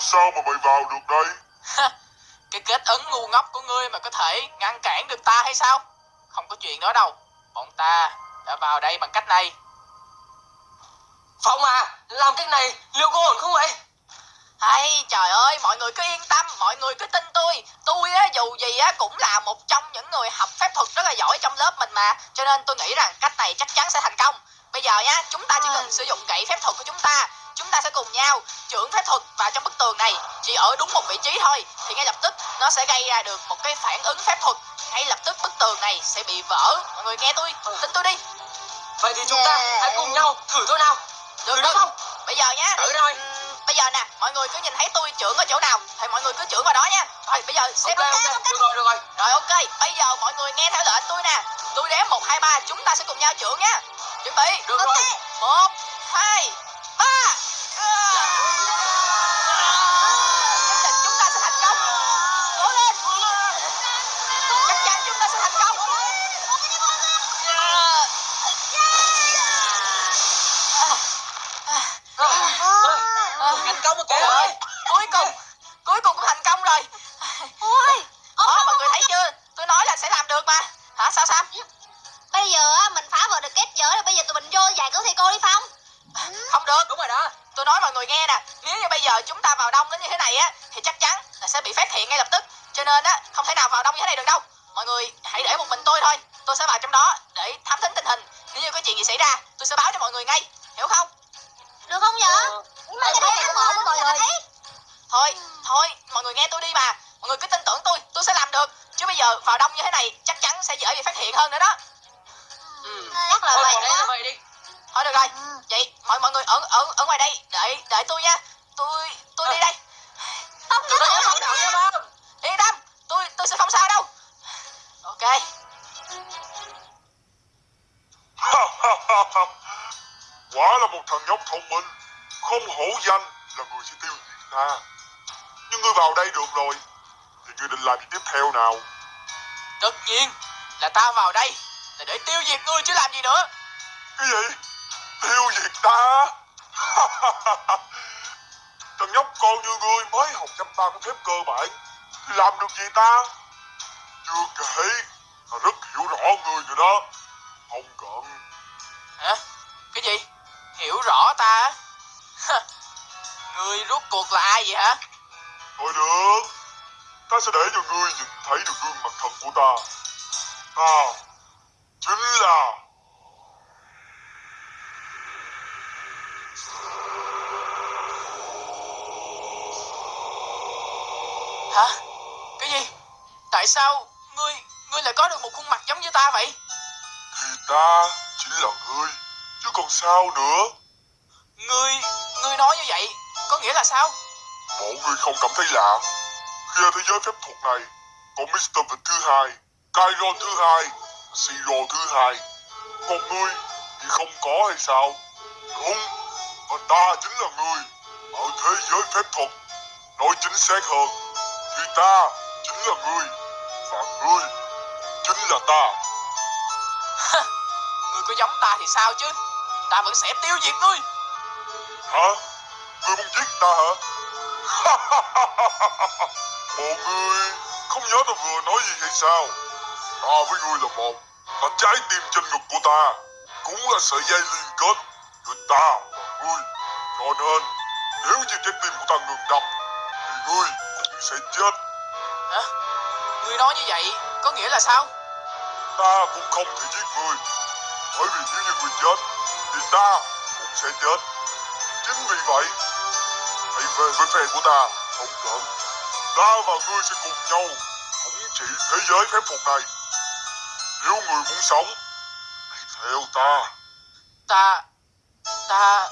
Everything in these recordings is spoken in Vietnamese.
sao mà mày vào được đây? Cái kết ấn ngu ngốc của ngươi mà có thể ngăn cản được ta hay sao? Không có chuyện đó đâu. Bọn ta đã vào đây bằng cách này. Phong à, làm cái này liệu có ổn không vậy? Hay trời ơi, mọi người cứ yên tâm, mọi người cứ tin tôi. Tôi á, dù gì á, cũng là một trong những người học phép thuật rất là giỏi trong lớp mình mà. Cho nên tôi nghĩ rằng cách này chắc chắn sẽ thành công. Bây giờ nhá, chúng ta chỉ cần sử dụng gậy phép thuật của chúng ta. Chúng ta sẽ cùng nhau trưởng phép thuật vào trong bức tường này. Chỉ ở đúng một vị trí thôi, thì ngay lập tức nó sẽ gây ra được một cái phản ứng phép thuật. Ngay lập tức bức tường này sẽ bị vỡ. Mọi người nghe tôi, tin tôi đi. Vậy thì chúng ta hãy cùng nhau thử thôi nào. Được Thử được không? Bây giờ nhá. Thử rồi. Bây giờ nè, mọi người cứ nhìn thấy tôi trưởng ở chỗ nào thì mọi người cứ trưởng vào đó nha. Rồi bây giờ xem Ok, ok, được rồi, được rồi. Rồi ok, bây giờ mọi người nghe theo lệnh tôi nè. Tôi đếm 1 2 3, chúng ta sẽ cùng nhau trưởng nha. Chuẩn bị. Được rồi. 1 2 3. Trời ơi, cuối cùng, cuối cùng cũng thành công rồi. Ôi, Đó, mọi người thấy chưa? Tôi nói là sẽ làm được mà. Hả, sao sao? bây giờ á, mình phá vỡ được kết giới rồi bây giờ tụi mình vô giải cứu thầy cô đi Phong Không được. Đúng rồi đó. Tôi nói mọi người nghe nè, nếu như bây giờ chúng ta vào đông đến như thế này á, thì chắc chắn là sẽ bị phát hiện ngay lập tức. Cho nên á, không thể nào vào đông như thế này được đâu. Mọi người hãy để một mình tôi thôi. Tôi sẽ vào trong đó để thám thính tình hình. Nếu như có chuyện gì xảy ra, tôi sẽ báo cho mọi người ngay. Hiểu không? Được không vậy? Ờ, Nhưng mà cái này không ổn mọi người Thôi, thôi, mọi người nghe tôi đi mà. Mọi người cứ tin tưởng tôi, tôi sẽ làm được. Chứ bây giờ vào đông như thế này chắc chắn sẽ dễ bị phát hiện hơn nữa đó. Ừ. Chắc là Thôi vậy đây đó vậy đi. Thôi được rồi. Vậy mọi mọi người ở ở ở ngoài đây đợi đợi tôi nha. Tôi tôi đi đây. Phong Chúng nhớ ta nhớ thử phong đạo nha. Yên tâm, tôi tôi sẽ không sao đâu. Ok. Quả là một thằng nhóc thông minh, không hổ danh là người sẽ tiêu diệt ta. Nhưng ngươi vào đây được rồi, thì ngươi định làm gì tiếp theo nào? Tất nhiên là ta vào đây là để tiêu diệt ngươi chứ làm gì nữa. Cái gì? Tiêu diệt ta? thằng nhóc con như ngươi mới học chăm ta có phép cơ bản, thì làm được gì ta? Chưa kể, ta rất hiểu rõ ngươi rồi đó. Không cần. Hả? Cái gì? Hiểu rõ ta á? Ngươi rốt cuộc là ai vậy hả? Thôi được, ta sẽ để cho ngươi nhìn thấy được gương mặt thật của ta. Ta chính là Hả? Cái gì? Tại sao ngươi ngươi lại có được một khuôn mặt giống như ta vậy? thì ta chính là ngươi, chứ còn sao nữa. Ngươi ngươi nói như vậy có nghĩa là sao? Bộ ngươi không cảm thấy lạ khi ở thế giới phép thuật này có Mr. Vật thứ hai, Kyron thứ hai, Siro thứ hai. Còn ngươi thì không có hay sao? Đúng, và ta chính là ngươi ở thế giới phép thuật. Nói chính xác hơn, thì ta chính là ngươi và ngươi chính là ta. Ngươi có giống ta thì sao chứ? Ta vẫn sẽ tiêu diệt ngươi. Hả? Ngươi muốn giết ta hả? Bộ ngươi không nhớ ta vừa nói gì hay sao? Ta với ngươi là một, và trái tim trên ngực của ta cũng là sợi dây liên kết giữa ta và ngươi. Cho nên, nếu như trái tim của ta ngừng đập, thì ngươi cũng sẽ chết. Hả? Ngươi nói như vậy có nghĩa là sao? Ta cũng không thể giết ngươi, bởi vì nếu như ngươi chết, thì ta cũng sẽ chết. Chính vì vậy, hãy về với phe của ta, không cần. Ta và ngươi sẽ cùng nhau thống trị thế giới phép thuật này. Nếu người muốn sống, hãy theo ta. Ta ta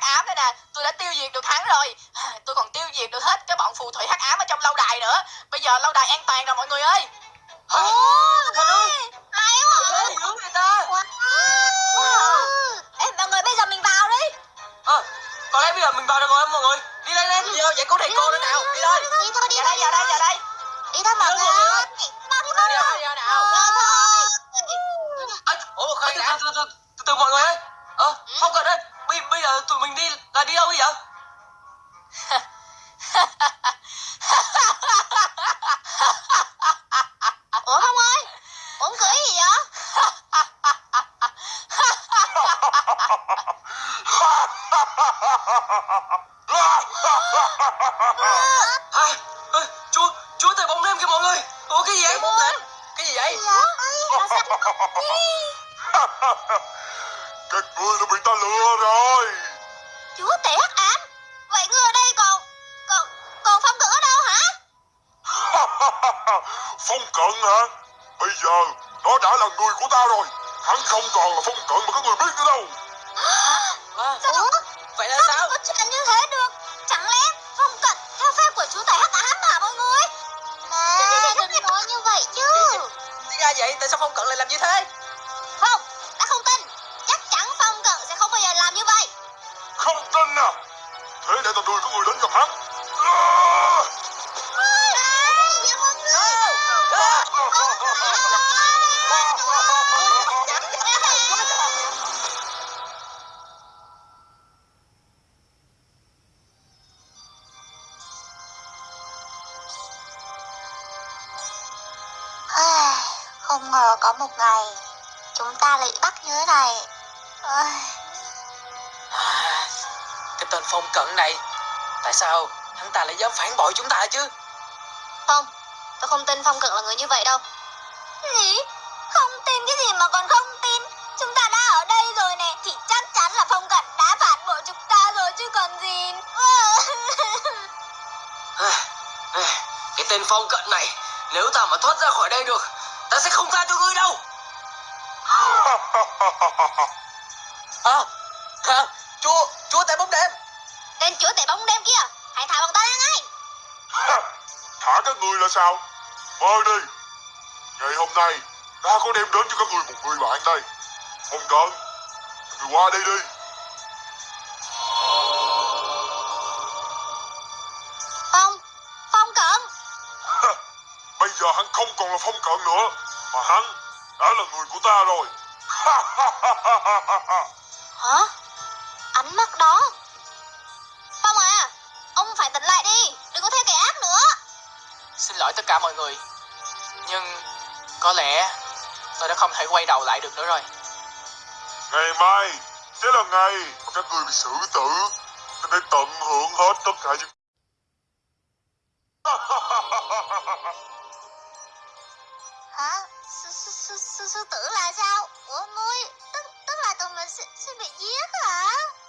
hắc ám đây nè. Tôi đã tiêu diệt được hắn rồi. Tôi còn tiêu diệt được hết cái bọn phù thủy hắc ám ở trong lâu đài nữa. Bây giờ lâu đài an toàn rồi mọi người ơi. Ồ? Hay quá? Hướng người ta. Wow. Ê mọi người bây giờ mình vào đi. Ờ, có lẽ bây giờ Đi đâu vậy cứu thầy cô nữa nào. Đi thôi Đi thôi đi Vào thôi. đây, vào đây, vào đây. Đi thôi mọi người ơi. Mau đi mau Đi nào. à, Ủa từ, từ, mọi người ơi. Ờ không cần ơi bây, giờ tụi mình đi là đi đâu bây giờ? Ủa Phong ơi? Uống cười gì vậy? À, à, chúa chúa thầy bóng đêm kìa mọi người. Ủa cái gì vậy? Cái gì vậy? Là sao Các ngươi đã bị ta lừa rồi. Chúa tể hắc ám. Vậy ngươi ở đây còn Còn Còn Phong cận ở đâu hả? Phong cận hả? Bây giờ nó đã là người của ta rồi. Hắn không còn là phong cận mà các người biết nữa đâu. À, Ủa? vậy là Sao? sao có chuyện như thế được. Chẳng lẽ Phong cận theo phép của chú tể hắc ám hả mọi người? Nè đừng nói như vậy chứ. Thì ra vậy tại sao phong cận lại làm như thế Thế để tao đuổi các người đến gặp hắn Không ngờ có một ngày Chúng ta lại bắt như thế này. Ôi, tên phong cận này. Tại sao hắn ta lại dám phản bội chúng ta chứ? Không Tôi không tin Phong Cận là người như vậy đâu. Gì? Không tin cái gì mà còn không tin? Chúng ta đã ở đây rồi nè Thì chắc chắn là Phong Cận đã phản bội chúng ta rồi chứ còn gì. Cái tên phong cận này nếu ta mà thoát ra khỏi đây được ta sẽ không tha cho ngươi đâu. À, à chúa chúa tể bóng đêm kia. Hãy thả bọn ta ra ngay. Thả các người là sao? Mời đi. Ngày hôm nay Ta có đem đến cho các người một người bạn đây. Không cần. Người qua đây đi. Phong Phong Cận. Bây giờ hắn không còn là phong cận nữa Mà hắn đã là người của ta rồi. Hả? Ánh mắt đó Ông phải tỉnh lại đi Đừng có theo kẻ ác nữa Xin lỗi tất cả mọi người. Nhưng có lẽ tôi đã không thể quay đầu lại được nữa rồi. Ngày mai Sẽ là ngày mà các người bị xử tử Nên hãy tận hưởng hết tất cả những Hả? Sư, sư tử là sao? Ủa ngươi Tức, tức là tụi mình sẽ, sẽ bị giết hả?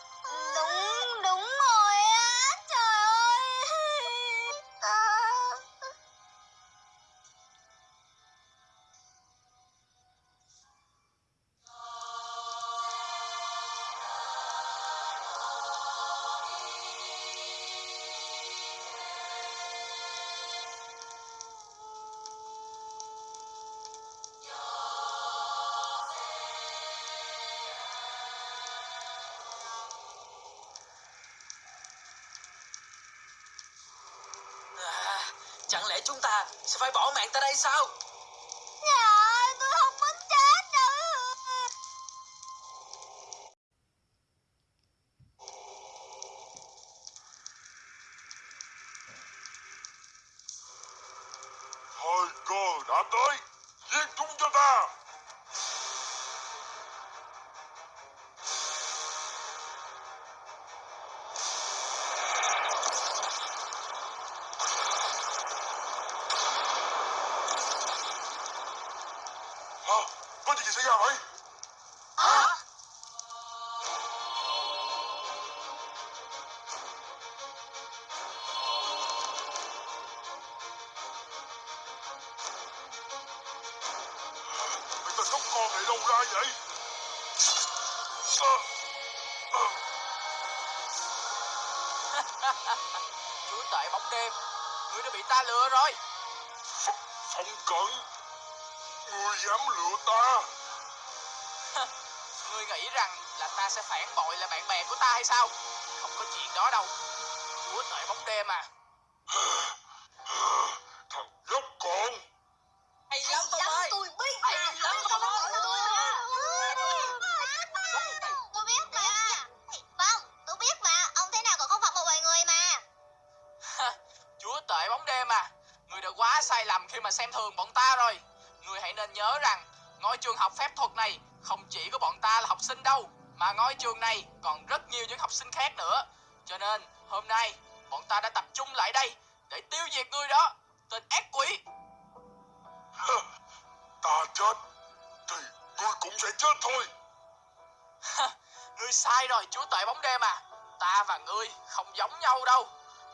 Chúng ta sẽ phải bỏ mạng tại đây sao? Dạ, tôi không muốn chết đâu Thời cơ đã tới Tên nhóc con này đâu ra vậy? Ờ, ờ, Chúa tể bóng đêm, ngươi đã bị ta lừa rồi. Ph- Phong cận Ngươi dám lừa ta Ngươi nghĩ rằng là ta sẽ phản bội là bạn bè của ta hay sao? Không có chuyện đó đâu. chúa tể bóng đêm à không chỉ có bọn ta là học sinh đâu mà ngôi trường này còn rất nhiều những học sinh khác nữa. Cho nên hôm nay bọn ta đã tập trung lại đây để tiêu diệt người đó tên ác quỷ. Ta chết Thì ngươi cũng sẽ chết thôi. Ngươi sai rồi chúa tể bóng đêm à. Ta và ngươi không giống nhau đâu.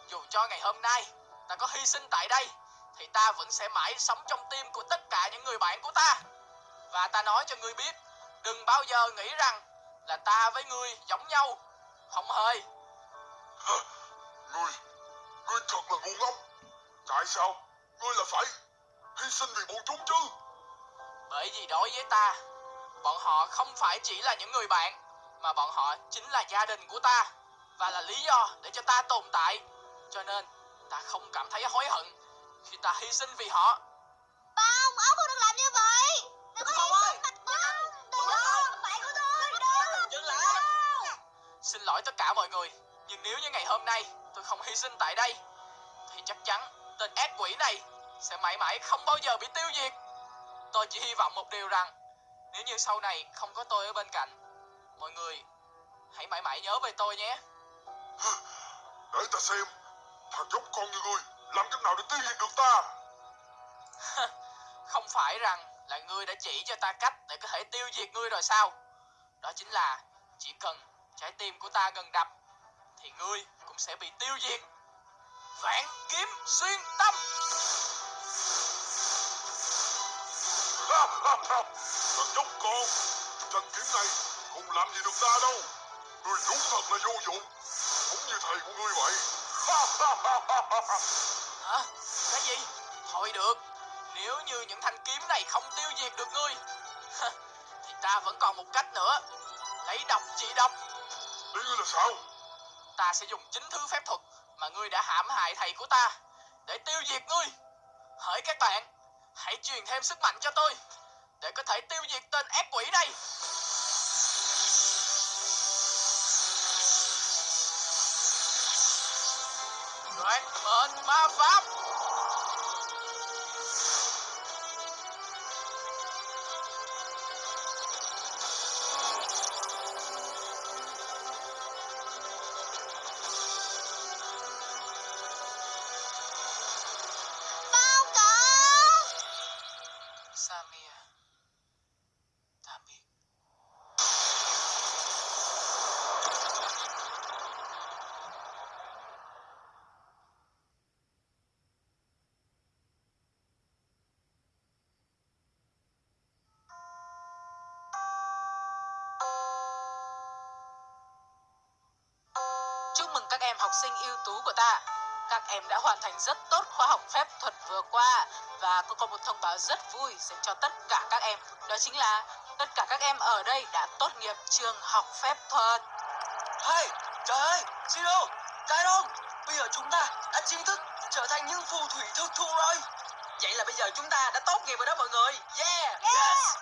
Dù cho ngày hôm nay ta có hy sinh tại đây Thì ta vẫn sẽ mãi sống trong tim của tất cả những người bạn của ta. Và ta nói cho ngươi biết Đừng bao giờ nghĩ rằng là ta với ngươi giống nhau. Không hề. Ngươi Ngươi thật là ngu ngốc. Tại sao Ngươi là phải Hy sinh vì bọn chúng chứ? Bởi vì đối với ta Bọn họ không phải chỉ là những người bạn Mà bọn họ chính là gia đình của ta Và là lý do để cho ta tồn tại. Cho nên ta không cảm thấy hối hận Khi ta hy sinh vì họ. Không, ông không được làm Xin lỗi tất cả mọi người Nhưng nếu như ngày hôm nay tôi không hy sinh tại đây Thì chắc chắn tên ác quỷ này Sẽ mãi mãi không bao giờ bị tiêu diệt. Tôi chỉ hy vọng một điều rằng Nếu như sau này không có tôi ở bên cạnh Mọi người hãy mãi mãi nhớ về tôi nhé. Để ta xem Thằng nhóc con như ngươi Làm cách nào để tiêu diệt được ta? Không phải rằng là ngươi đã chỉ cho ta cách để có thể tiêu diệt ngươi rồi sao? Đó chính là chỉ cần trái tim của ta ngừng đập Thì ngươi cũng sẽ bị tiêu diệt. Vạn kiếm xuyên tâm. Thằng nhóc con Thanh kiếm này Không làm gì được ta đâu. Ngươi đúng thật là vô dụng Cũng như thầy của ngươi vậy. Hả? Cái gì? Thôi được Nếu như những thanh kiếm này không tiêu diệt được ngươi Thì ta vẫn còn một cách nữa. Lấy độc trị độc Ý ngươi là sao Ta sẽ dùng chính thứ phép thuật Mà ngươi đã hãm hại thầy của ta Để tiêu diệt ngươi. Hỡi các bạn, Hãy truyền thêm sức mạnh cho tôi Để có thể tiêu diệt tên ác quỷ này. Đoạt mệnh ma pháp. Chúc mừng các em học sinh ưu tú của ta. Các em đã hoàn thành rất tốt khóa học phép thuật vừa qua và có có một thông báo rất vui dành cho tất cả các em. Đó chính là tất cả các em ở đây đã tốt nghiệp trường học phép thuật. Hey, trời ơi, Siro, Kairon Bây giờ chúng ta đã chính thức trở thành những phù thủy thực thụ rồi Vậy là bây giờ chúng ta đã tốt nghiệp rồi đó mọi người Yeah, yes.